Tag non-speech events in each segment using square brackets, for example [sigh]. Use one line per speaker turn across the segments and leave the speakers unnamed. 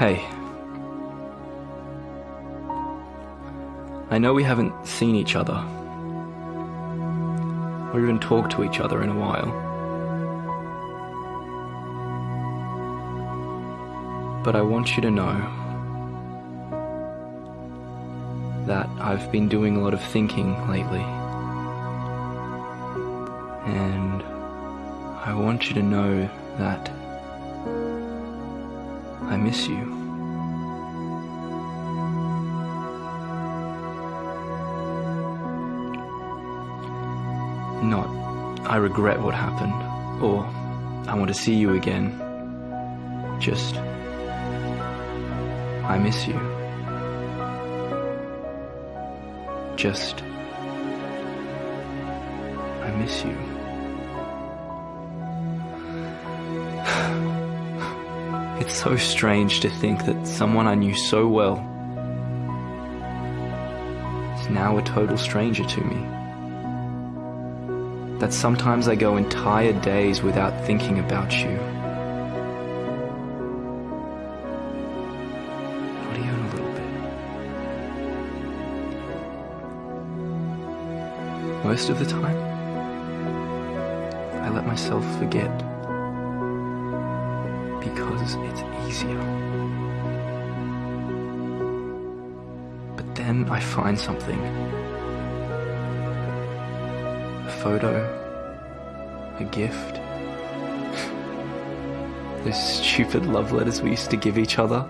Hey. I know we haven't seen each other, or even talked to each other in a while. But I want you to know that I've been doing a lot of thinking lately. And I want you to know that I miss you. Not, I regret what happened, or I want to see you again. Just, I miss you. Just, I miss you. So strange to think that someone I knew so well is now a total stranger to me. That sometimes I go entire days without thinking about you. Not even a little bit. Most of the time, I let myself forget because it's easier. But then I find something. A photo, a gift, [laughs] those stupid love letters we used to give each other.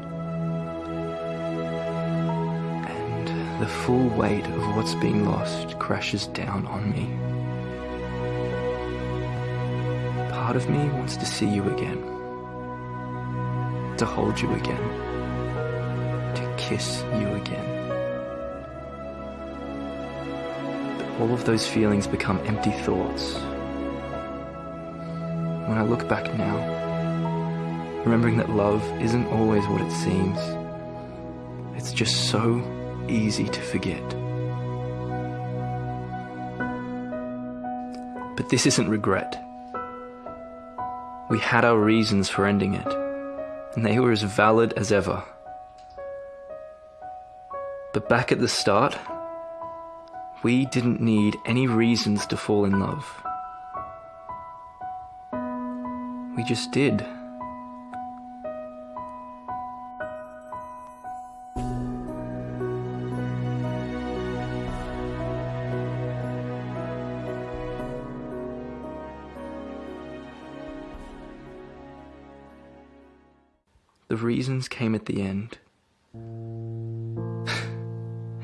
And the full weight of what's been lost crashes down on me. Part of me wants to see you again to hold you again, to kiss you again. But all of those feelings become empty thoughts. When I look back now, remembering that love isn't always what it seems, it's just so easy to forget. But this isn't regret. We had our reasons for ending it and they were as valid as ever. But back at the start, we didn't need any reasons to fall in love. We just did. The reasons came at the end. and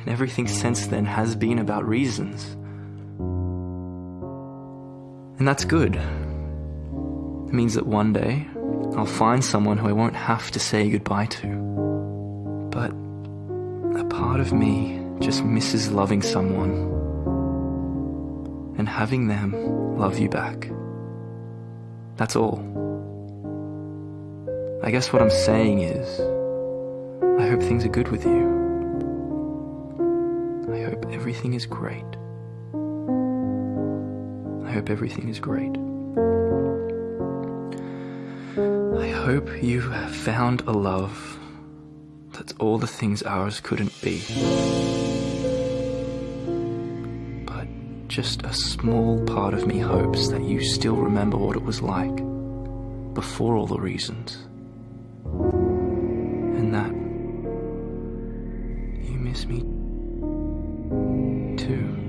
everything since then has been about reasons. And that's good. It means that one day I'll find someone who I won't have to say goodbye to. But a part of me just misses loving someone and having them love you back. That's all. I guess what I'm saying is, I hope things are good with you. I hope everything is great. I hope everything is great. I hope you have found a love that's all the things ours couldn't be. But just a small part of me hopes that you still remember what it was like before all the reasons miss me too.